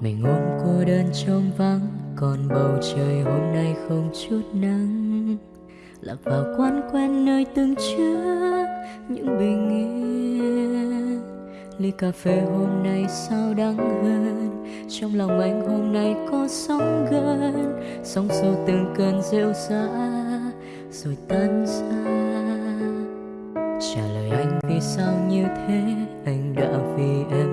mình ôm cô đơn trong vắng. Còn bầu trời hôm nay không chút nắng. Lạc vào quán quen nơi từng trước những bình yên. Ly cà phê hôm nay sao đắng hơn? Trong lòng anh hôm nay có sóng gần sóng xô từng cơn rêu rã rồi tan ra. Trả lời anh vì sao như thế? Anh đã vì em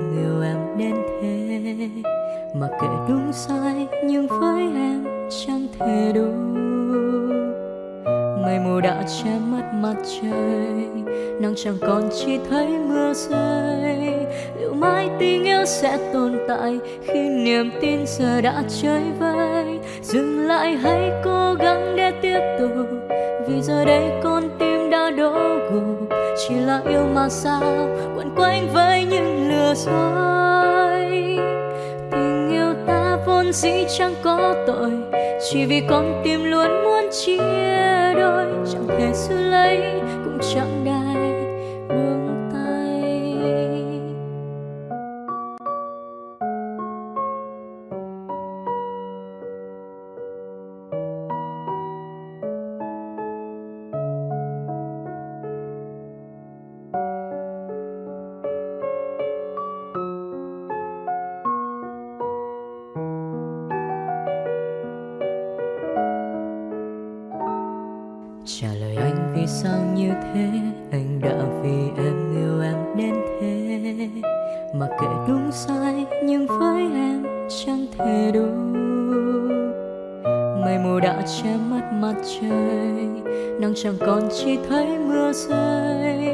mà kệ đúng sai, nhưng với em chẳng thể đủ. Mây mù đã che mất mặt trời, nắng chẳng còn chỉ thấy mưa rơi. Liệu mãi tình yêu sẽ tồn tại khi niềm tin giờ đã chơi vơi? Dừng lại hãy cố gắng để tiếp tục, vì giờ đây con tim đã đổ gục. Chỉ là yêu mà sao quẩn quanh với những lừa dối? Vốn dĩ chẳng có tội, chỉ vì con tim luôn muốn chia đôi. Chẳng thể giữ lấy, cũng chẳng đai buông tay. Trả lời anh vì sao như thế? Anh đã vì em yêu em đến thế. Mà kệ đúng sai, nhưng với em chẳng thể đủ. Mây mù đã che mất mặt trời, nắng chẳng còn chỉ thấy mưa rơi.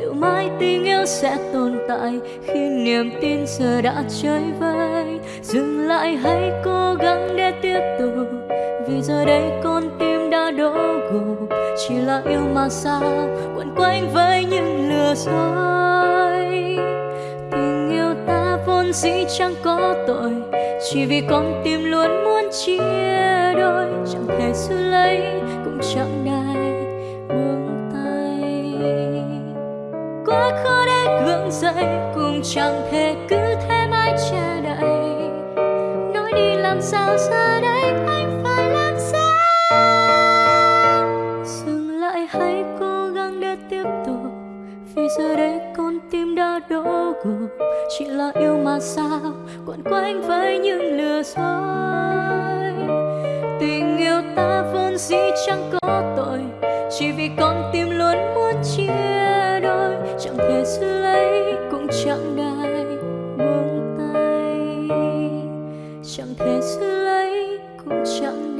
Liệu mãi tình yêu sẽ tồn tại khi niềm tin giờ đã chơi vơi? Dừng lại hãy cố gắng để tiếp tục, vì giờ đây con tim đã đổ gục chỉ là yêu mà sao quẩn quanh với những lừa dối. Tình yêu ta vốn dĩ chẳng có tội, chỉ vì con tim luôn muốn chia đôi. Chẳng thể giữ lấy, cũng chẳng đai buông tay. Quá khó để gượng dậy, cũng chẳng thể cứ thế mãi che đậy nói đi làm sao giờ đổ chỉ là yêu mà sao? Quẩn quanh với những lừa dối. Tình yêu ta vốn dĩ chẳng có tội. Chỉ vì con tim luôn muốn chia đôi. Chẳng thể giữ lấy, cũng chẳng ngại buông tay. Chẳng thể giữ lấy, cũng chẳng